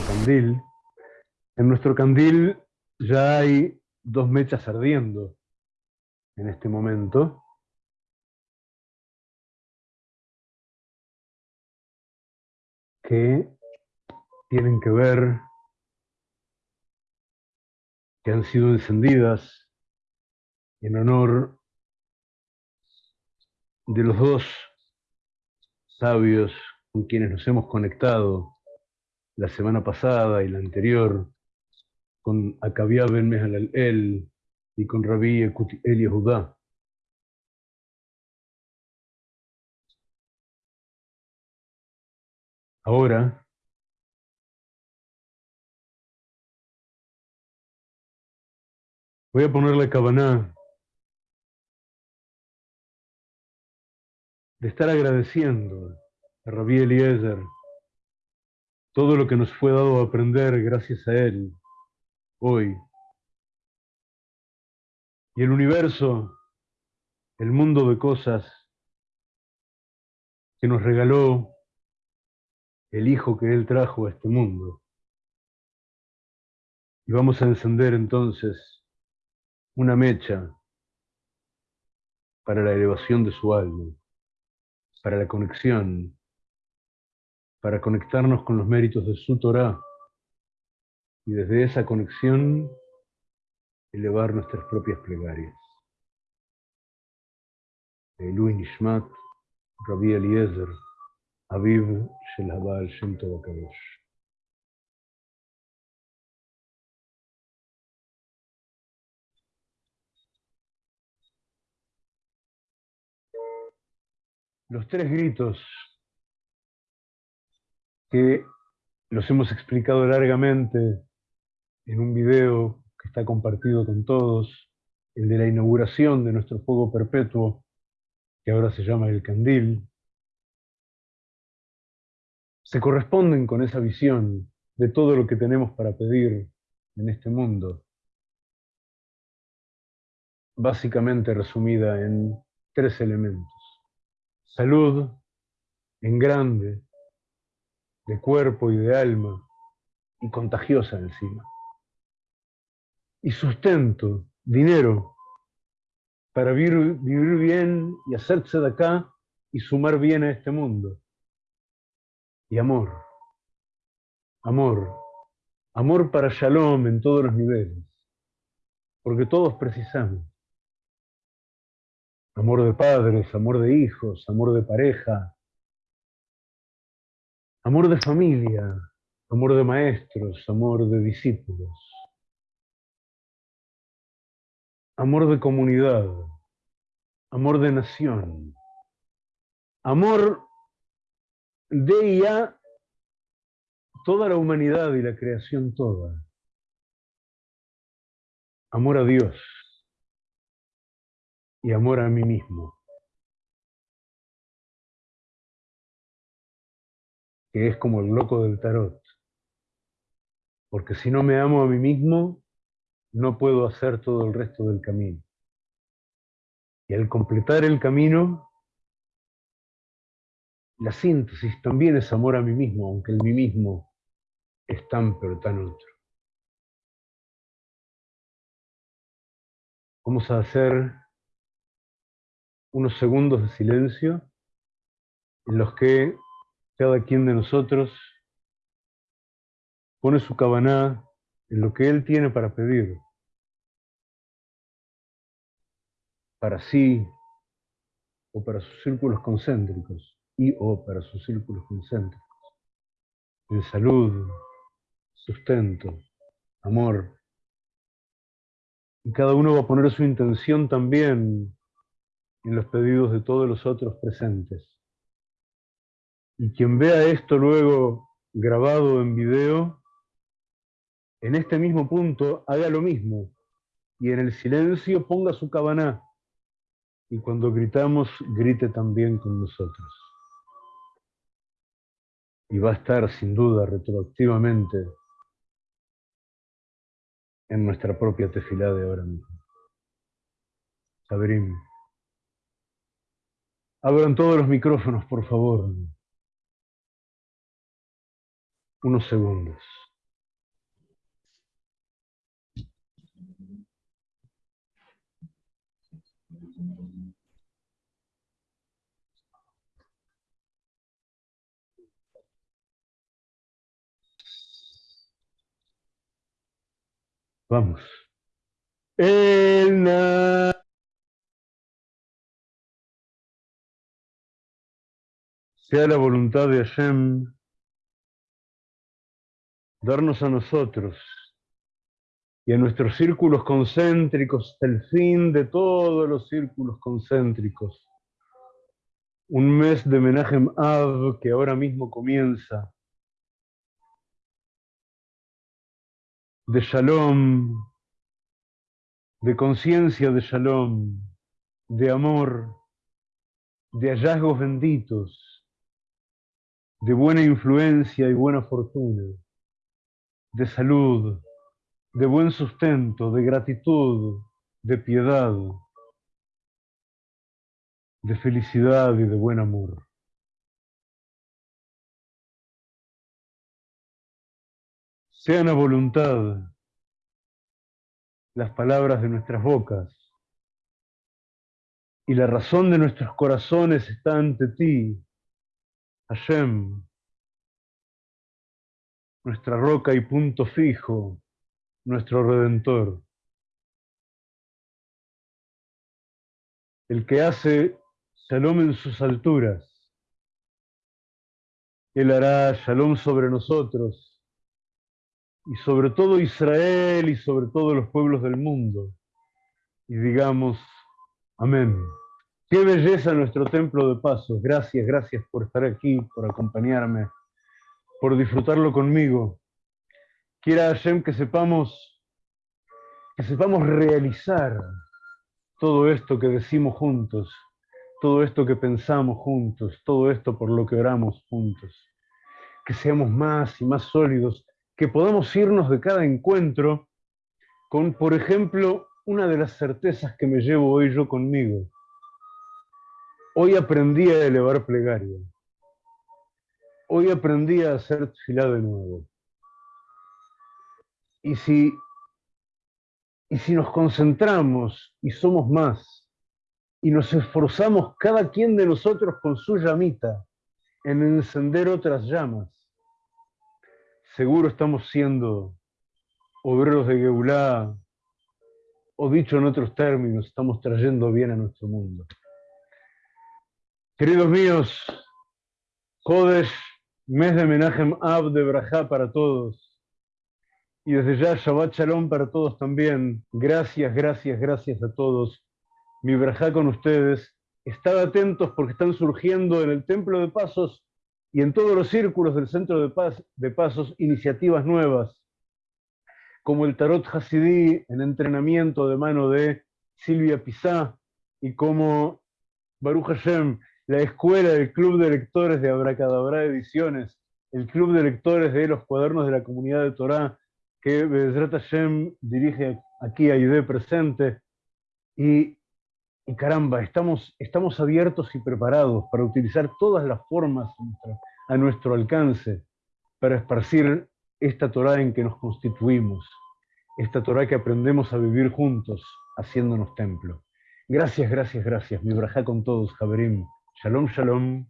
candil. En nuestro candil ya hay dos mechas ardiendo en este momento. que tienen que ver, que han sido encendidas en honor de los dos sabios con quienes nos hemos conectado la semana pasada y la anterior, con Akabia Ben El y con Rabí El Yehudá. Ahora, voy a ponerle cabana de estar agradeciendo a Rabí Eliezer todo lo que nos fue dado a aprender gracias a él hoy. Y el universo, el mundo de cosas que nos regaló el hijo que él trajo a este mundo. Y vamos a encender entonces una mecha para la elevación de su alma, para la conexión, para conectarnos con los méritos de su Torah y desde esa conexión elevar nuestras propias plegarias. Elui Nishmat, Rabbi Eliezer, Aviv Shel Habal Shem Los tres gritos que los hemos explicado largamente en un video que está compartido con todos, el de la inauguración de nuestro fuego perpetuo, que ahora se llama el candil, se corresponden con esa visión de todo lo que tenemos para pedir en este mundo, básicamente resumida en tres elementos. Salud en grande, de cuerpo y de alma, y contagiosa encima. Y sustento, dinero, para vivir, vivir bien y hacerse de acá y sumar bien a este mundo y amor. Amor. Amor para Shalom en todos los niveles. Porque todos precisamos. Amor de padres, amor de hijos, amor de pareja. Amor de familia, amor de maestros, amor de discípulos. Amor de comunidad, amor de nación. Amor de ya toda la humanidad y la creación toda. Amor a Dios y amor a mí mismo. Que es como el loco del tarot. Porque si no me amo a mí mismo, no puedo hacer todo el resto del camino. Y al completar el camino, la síntesis también es amor a mí mismo, aunque el mí mismo es tan pero tan otro. Vamos a hacer unos segundos de silencio en los que cada quien de nosotros pone su cabaná en lo que él tiene para pedir, para sí o para sus círculos concéntricos y o para sus círculos concéntricos, en salud, sustento, amor. Y cada uno va a poner su intención también en los pedidos de todos los otros presentes. Y quien vea esto luego grabado en video, en este mismo punto haga lo mismo y en el silencio ponga su cabaná y cuando gritamos grite también con nosotros y va a estar sin duda retroactivamente en nuestra propia tefilá de ahora mismo. Sabrim. Abran todos los micrófonos, por favor unos segundos. Vamos. El sea la voluntad de Hashem darnos a nosotros y a nuestros círculos concéntricos el fin de todos los círculos concéntricos. Un mes de Menachem Av que ahora mismo comienza. De Shalom, de conciencia de Shalom, de amor, de hallazgos benditos, de buena influencia y buena fortuna, de salud, de buen sustento, de gratitud, de piedad, de felicidad y de buen amor. Sean a voluntad las palabras de nuestras bocas y la razón de nuestros corazones está ante ti, Hashem, nuestra roca y punto fijo, nuestro Redentor. El que hace shalom en sus alturas. Él hará shalom sobre nosotros y sobre todo Israel y sobre todos los pueblos del mundo. Y digamos, amén. Qué belleza nuestro templo de paso. Gracias, gracias por estar aquí, por acompañarme, por disfrutarlo conmigo. Quiera Hashem que sepamos, que sepamos realizar todo esto que decimos juntos, todo esto que pensamos juntos, todo esto por lo que oramos juntos. Que seamos más y más sólidos, que podamos irnos de cada encuentro con, por ejemplo, una de las certezas que me llevo hoy yo conmigo. Hoy aprendí a elevar plegaria. Hoy aprendí a hacer tefilá de nuevo. Y si, y si nos concentramos y somos más, y nos esforzamos cada quien de nosotros con su llamita en encender otras llamas, seguro estamos siendo obreros de Geulá, o dicho en otros términos, estamos trayendo bien a nuestro mundo. Queridos míos, Kodesh, mes de Menachem Ab de Brajá para todos. Y desde ya Shabbat Shalom para todos también. Gracias, gracias, gracias a todos. Mi Brajá con ustedes. Estad atentos porque están surgiendo en el Templo de Pasos y en todos los círculos del Centro de, Paz, de Pasos iniciativas nuevas, como el Tarot Hasidí en entrenamiento de mano de Silvia Pizá y como Baruch Hashem, la escuela del Club de Lectores de Abracadabra Ediciones, el Club de Lectores de los Cuadernos de la Comunidad de Torá, que Bezrat Hashem dirige aquí a presente. Y, caramba, estamos, estamos abiertos y preparados para utilizar todas las formas a nuestro alcance para esparcir esta Torah en que nos constituimos, esta Torah que aprendemos a vivir juntos, haciéndonos templo. Gracias, gracias, gracias. Mi braja con todos, Javerim. Shalom, shalom.